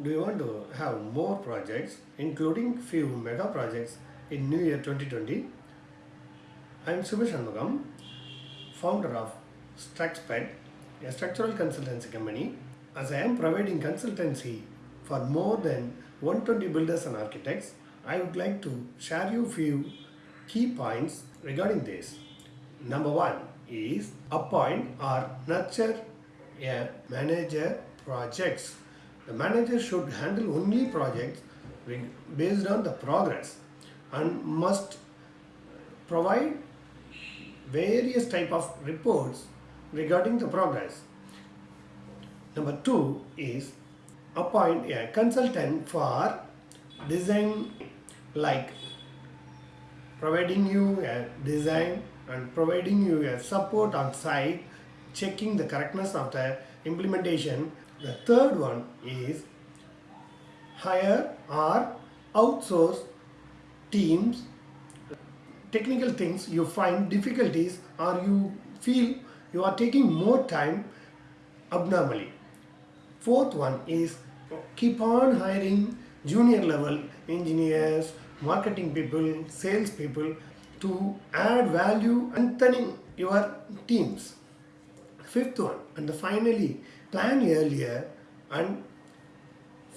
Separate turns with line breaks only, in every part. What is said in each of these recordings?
Do you want to have more projects, including few mega projects in New Year 2020? I am Subhash Shanmugam, founder of StruxPet, a structural consultancy company. As I am providing consultancy for more than 120 builders and architects, I would like to share you few key points regarding this. Number one is appoint or nurture a manager projects the manager should handle only projects based on the progress and must provide various type of reports regarding the progress. Number two is appoint a consultant for design like providing you a design and providing you a support on site, checking the correctness of the implementation the third one is hire or outsource teams technical things you find difficulties or you feel you are taking more time abnormally. Fourth one is keep on hiring junior level engineers, marketing people, sales people to add value and turning your teams. Fifth one and the finally plan earlier and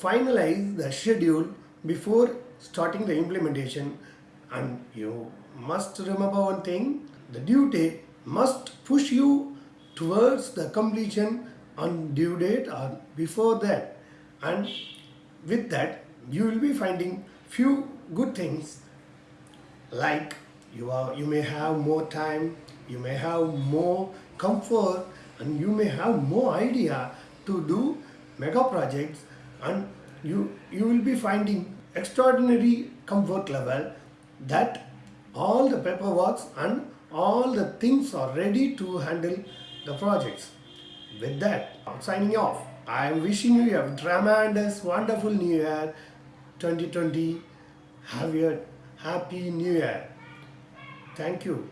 finalize the schedule before starting the implementation. And you must remember one thing the due date must push you towards the completion on due date or before that. And with that you will be finding few good things like you are you may have more time you may have more comfort and you may have more idea to do mega projects and you you will be finding extraordinary comfort level that all the paperwork and all the things are ready to handle the projects. With that, I'm signing off. I am wishing you a tremendous, wonderful New Year 2020. Have a happy New Year. Thank you.